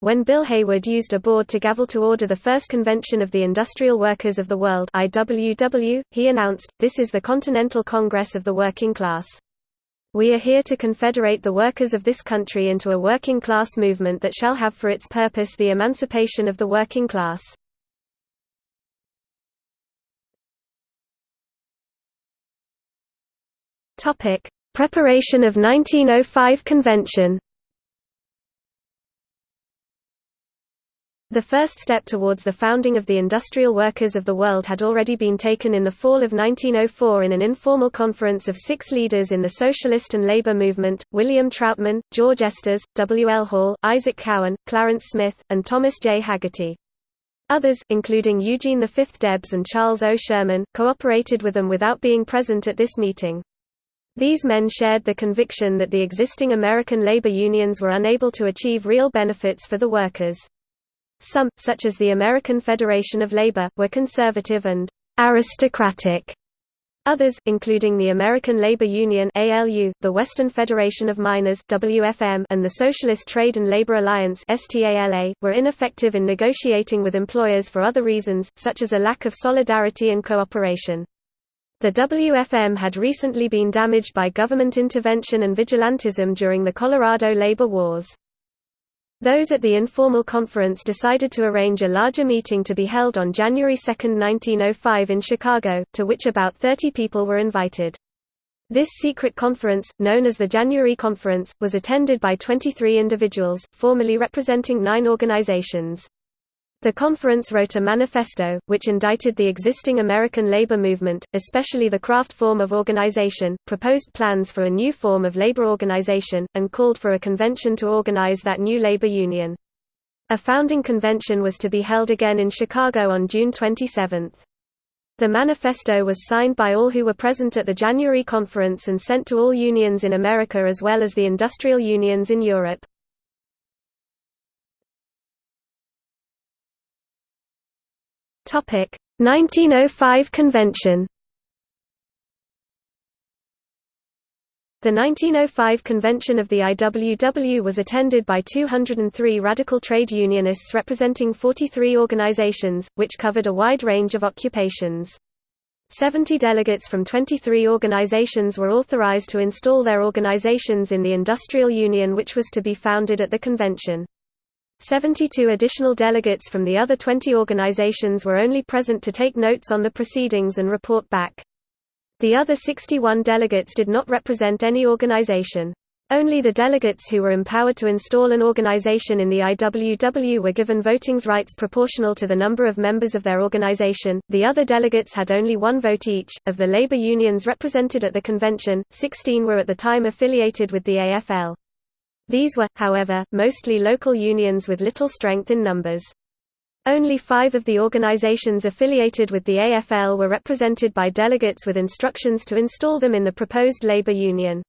When Bill Haywood used a board to gavel to order the first convention of the Industrial Workers of the World IWW, he announced, This is the Continental Congress of the Working Class. We are here to confederate the workers of this country into a working class movement that shall have for its purpose the emancipation of the working class. Preparation of 1905 convention The first step towards the founding of the industrial workers of the world had already been taken in the fall of 1904 in an informal conference of six leaders in the socialist and labor movement, William Trautmann, George Estes, W. L. Hall, Isaac Cowan, Clarence Smith, and Thomas J. Hagerty. Others, including Eugene V. Debs and Charles O. Sherman, cooperated with them without being present at this meeting. These men shared the conviction that the existing American labor unions were unable to achieve real benefits for the workers. Some, such as the American Federation of Labor, were conservative and aristocratic. Others, including the American Labor Union (ALU), the Western Federation of Miners (WFM), and the Socialist Trade and Labor Alliance (STALA), were ineffective in negotiating with employers for other reasons, such as a lack of solidarity and cooperation. The WFM had recently been damaged by government intervention and vigilantism during the Colorado labor wars. Those at the informal conference decided to arrange a larger meeting to be held on January 2, 1905 in Chicago, to which about 30 people were invited. This secret conference, known as the January Conference, was attended by 23 individuals, formally representing nine organizations. The conference wrote a manifesto, which indicted the existing American labor movement, especially the craft form of organization, proposed plans for a new form of labor organization, and called for a convention to organize that new labor union. A founding convention was to be held again in Chicago on June 27. The manifesto was signed by all who were present at the January conference and sent to all unions in America as well as the industrial unions in Europe. 1905 convention The 1905 convention of the IWW was attended by 203 radical trade unionists representing 43 organizations, which covered a wide range of occupations. 70 delegates from 23 organizations were authorized to install their organizations in the industrial union which was to be founded at the convention. 72 additional delegates from the other 20 organizations were only present to take notes on the proceedings and report back. The other 61 delegates did not represent any organization. Only the delegates who were empowered to install an organization in the IWW were given voting rights proportional to the number of members of their organization. The other delegates had only one vote each. Of the labor unions represented at the convention, 16 were at the time affiliated with the AFL. These were, however, mostly local unions with little strength in numbers. Only five of the organizations affiliated with the AFL were represented by delegates with instructions to install them in the proposed labor union.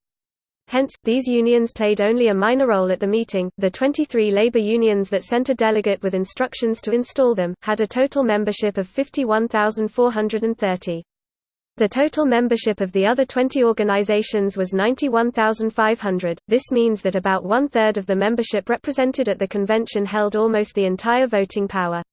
Hence, these unions played only a minor role at the meeting. The 23 labor unions that sent a delegate with instructions to install them had a total membership of 51,430. The total membership of the other 20 organizations was 91,500. This means that about one third of the membership represented at the convention held almost the entire voting power.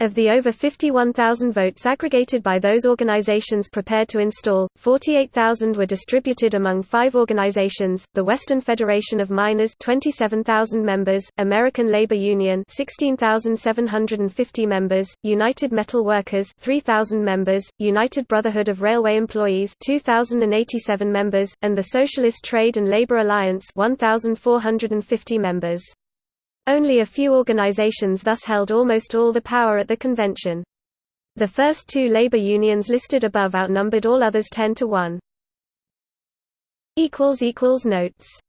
Of the over 51,000 votes aggregated by those organizations prepared to install, 48,000 were distributed among five organizations, the Western Federation of Miners 27,000 members, American Labor Union 16,750 members, United Metal Workers 3,000 members, United Brotherhood of Railway Employees 2,087 members, and the Socialist Trade and Labor Alliance 1,450 members. Only a few organizations thus held almost all the power at the convention. The first two labor unions listed above outnumbered all others 10 to 1. Notes